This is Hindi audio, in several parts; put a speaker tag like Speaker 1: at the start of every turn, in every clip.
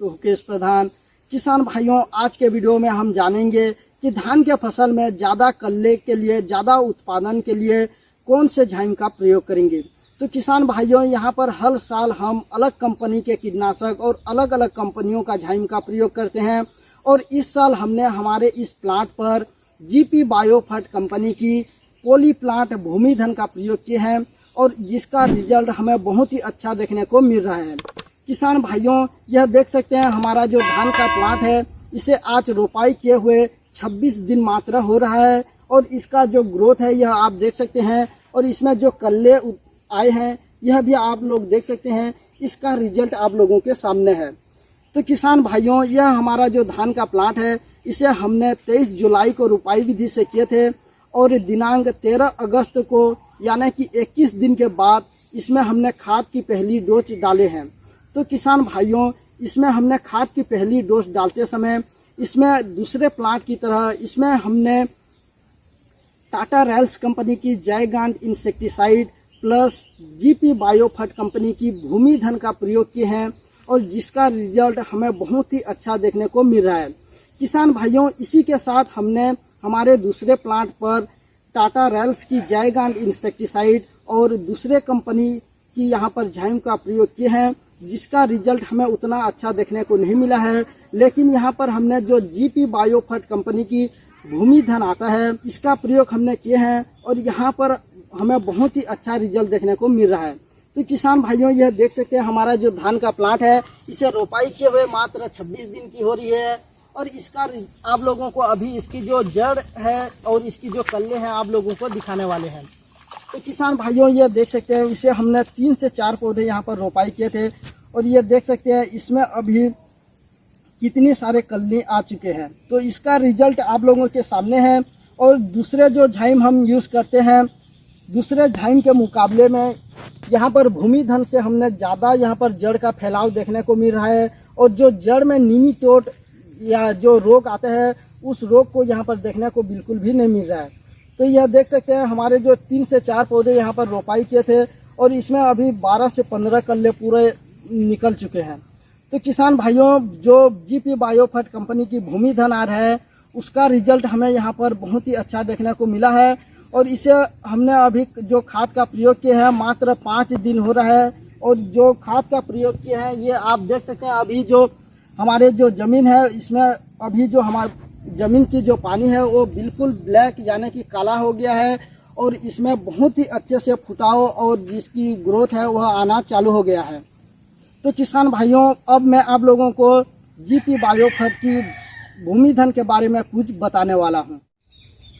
Speaker 1: तो मुकेश प्रधान, किसान भाइयों, आज के वीडियो में हम जानेंगे कि धान के फ़सल में ज़्यादा कल्ले के लिए, ज़्यादा उत्पादन के लिए कौन से झाइम का प्रयोग करेंगे। तो किसान भाइयों, यहाँ पर हर साल हम अलग कंपनी के कीटनाशक और अलग अलग कंपनियों का झाइम का प्रयोग करते हैं और इस साल हमने हमारे इस प्लांट पर जीपी बायोफर्ट कंपनी की पोली प्लांट भूमिधन का प्रयोग किए हैं और जिसका रिज़ल्ट हमें बहुत ही अच्छा देखने को मिल रहा है। किसान भाइयों, यह देख सकते हैं, हमारा जो धान का प्लांट है, इसे आज रोपाई किए हुए 26 दिन मात्र हो रहा है और इसका जो ग्रोथ है, यह आप देख सकते हैं और इसमें जो कल्ले आए हैं, यह भी आप लोग देख सकते हैं, इसका रिज़ल्ट आप लोगों के सामने है। तो किसान भाइयों, यह हमारा जो धान का प्लांट है, इसे हमने 23 जुलाई को रुपाई विधि से किए थे और दिनांक 13 अगस्त को, यानी कि 21 दिन के बाद, इसमें हमने खाद की पहली डोज डाले हैं। तो किसान भाइयों, इसमें हमने खाद की पहली डोज डालते समय, इसमें दूसरे प्लांट की तरह, इसमें हमने टाटा रैल्स कंपनी की जयगांड इंसेक्टिसाइड प्लस जीपी बायोफट कंपनी की भूमि धन का प्रयोग किए हैं और जिसका रिज़ल्ट हमें बहुत ही अच्छा देखने को मिल रहा है। किसान भाइयों, इसी के साथ हमने हमारे दूसरे प्लांट पर टाटा रैल्स की जायगांड इंसेक्टिसाइड और दूसरे कंपनी की यहाँ पर झाइम का प्रयोग किए हैं। जिसका रिज़ल्ट हमें उतना अच्छा देखने को नहीं मिला है। लेकिन यहाँ पर हमने जो जीपी बायोफर्ट कंपनी की भूमि धन आता है, इसका प्रयोग हमने किए हैं और यहाँ पर हमें बहुत ही अच्छा रिज़ल्ट देखने को मिल रहा है। तो किसान भाइयों, यह देख सकते हैं हमारा जो धान का प्लांट है, इसे रोपाई किए हुए मात्र 26 दिन की हो रही है और इसका आप लोगों को अभी इसकी जो जड़ है और इसकी जो कल्ले हैं आप लोगों को दिखाने वाले हैं। तो किसान भाइयों, ये देख सकते हैं, इसे हमने तीन से चार पौधे यहाँ पर रोपाई किए थे और ये देख सकते हैं, इसमें अभी कितने सारे कल्ले आ चुके हैं। तो इसका रिज़ल्ट आप लोगों के सामने है और दूसरे जो झाइम हम यूज़ करते हैं, दूसरे झाइम के मुकाबले में यहाँ पर भूमि धन से हमने ज़्यादा यहाँ पर जड़ का फैलाव देखने को मिल रहा है और जो जड़ में निमीटोट या जो रोग आते हैं, उस रोग को यहाँ पर देखने को बिल्कुल भी नहीं मिल रहा है। तो यह देख सकते हैं, हमारे जो तीन से चार पौधे यहाँ पर रोपाई किए थे और इसमें अभी बारह से पंद्रह कल्ले पूरे निकल चुके हैं। तो किसान भाइयों, जो जीपी बायोफर्ट कंपनी की भूमि धन आ रहा है, उसका रिज़ल्ट हमें यहाँ पर बहुत ही अच्छा देखने को मिला है और इसे हमने अभी जो खाद का प्रयोग किए हैं, मात्र पाँच दिन हो रहा है और जो खाद का प्रयोग किए हैं, ये आप देख सकते हैं, अभी जो हमारे जो ज़मीन है, इसमें अभी जो हमारे ज़मीन की जो पानी है वो बिल्कुल ब्लैक यानी कि काला हो गया है और इसमें बहुत ही अच्छे से फुटाव और जिसकी ग्रोथ है वह आना चालू हो गया है। तो किसान भाइयों, अब मैं आप लोगों को जीपी बायोफर्ट की भूमि धन के बारे में कुछ बताने वाला हूँ।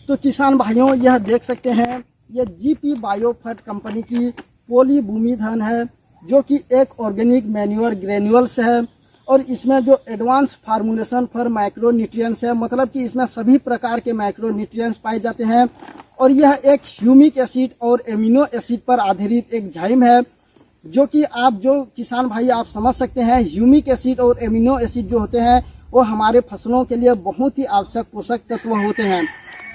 Speaker 1: तो किसान भाइयों, यह देख सकते हैं यह जीपी बायोफर्ट कंपनी की पोली भूमि धन है, जो कि एक ऑर्गेनिक मैन्यूअर ग्रेन्यूल्स है। और इसमें जो advance formulation for micronutrients है मतलब कि इसमें सभी प्रकार के माइक्रो न्यूट्रिएंट्स पाए जाते हैं। और यह एक ह्यूमिक एसिड और एमिनो एसिड पर आधारित एक झाइम है, जो कि आप जो किसान भाई आप समझ सकते हैं ह्यूमिक एसिड और एमिनो एसिड जो होते हैं, वो हमारे फ़सलों के लिए बहुत ही आवश्यक पोषक तत्व होते हैं।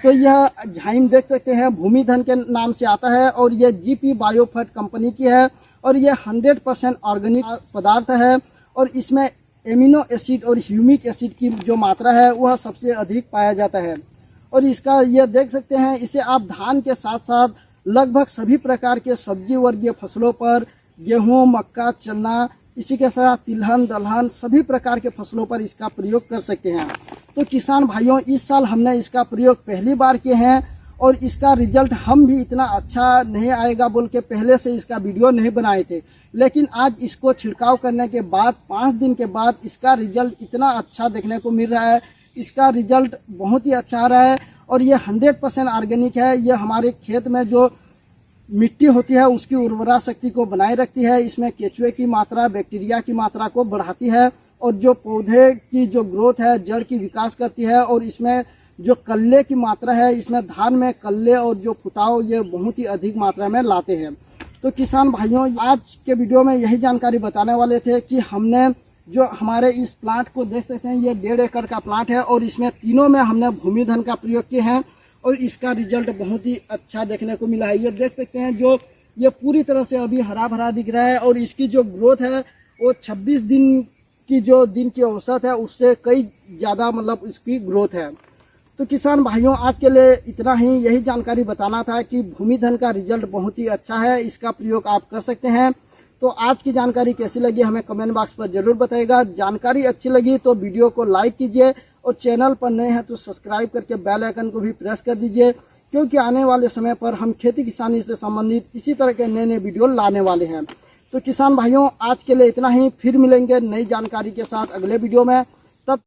Speaker 1: तो यह झाइम देख सकते हैं, भूमि धन के नाम से आता है और यह जीपी बायोफर्ट कंपनी की है और यह 100 परसेंट ऑर्गेनिक पदार्थ है और इसमें एमिनो एसिड और ह्यूमिक एसिड की जो मात्रा है, वह सबसे अधिक पाया जाता है। और इसका यह देख सकते हैं, इसे आप धान के साथ साथ लगभग सभी प्रकार के सब्ज़ी वर्गीय फ़सलों पर, गेहूँ, मक्का, चना, इसी के साथ तिलहन, दलहन, सभी प्रकार के फ़सलों पर इसका प्रयोग कर सकते हैं। तो किसान भाइयों, इस साल हमने इसका प्रयोग पहली बार किए हैं। और इसका रिज़ल्ट हम भी इतना अच्छा नहीं आएगा बोल के पहले से इसका वीडियो नहीं बनाए थे। लेकिन आज इसको छिड़काव करने के बाद, पाँच दिन के बाद इसका रिज़ल्ट इतना अच्छा देखने को मिल रहा है। इसका रिज़ल्ट बहुत ही अच्छा आ रहा है और ये हंड्रेड परसेंट ऑर्गेनिक है। ये हमारे खेत में जो मिट्टी होती है, उसकी उर्वरा शक्ति को बनाए रखती है। इसमें केचुए की मात्रा, बैक्टीरिया की मात्रा को बढ़ाती है और जो पौधे की जो ग्रोथ है, जड़ की विकास करती है और इसमें जो कल्ले की मात्रा है, इसमें धान में कल्ले और जो फुटाव ये बहुत ही अधिक मात्रा में लाते हैं। तो किसान भाइयों, आज के वीडियो में यही जानकारी बताने वाले थे कि हमने जो हमारे इस प्लांट को देख सकते हैं, ये डेढ़ एकड़ का प्लांट है और इसमें तीनों में हमने भूमि धन का प्रयोग किए हैं और इसका रिज़ल्ट बहुत ही अच्छा देखने को मिला है। ये देख सकते हैं जो, ये पूरी तरह से अभी हरा भरा दिख रहा है और इसकी जो ग्रोथ है, वो 26 दिन की जो दिन की औसत है, उससे कई ज़्यादा मतलब इसकी ग्रोथ है। तो किसान भाइयों, आज के लिए इतना ही। यही जानकारी बताना था कि भूमि धन का रिज़ल्ट बहुत ही अच्छा है, इसका प्रयोग आप कर सकते हैं। तो आज की जानकारी कैसी लगी हमें कमेंट बॉक्स पर ज़रूर बताइएगा। जानकारी अच्छी लगी तो वीडियो को लाइक कीजिए और चैनल पर नए हैं तो सब्सक्राइब करके बेल आइकन को भी प्रेस कर दीजिए, क्योंकि आने वाले समय पर हम खेती किसानी से संबंधित इसी तरह के नए नए वीडियो लाने वाले हैं। तो किसान भाइयों, आज के लिए इतना ही। फिर मिलेंगे नई जानकारी के साथ अगले वीडियो में।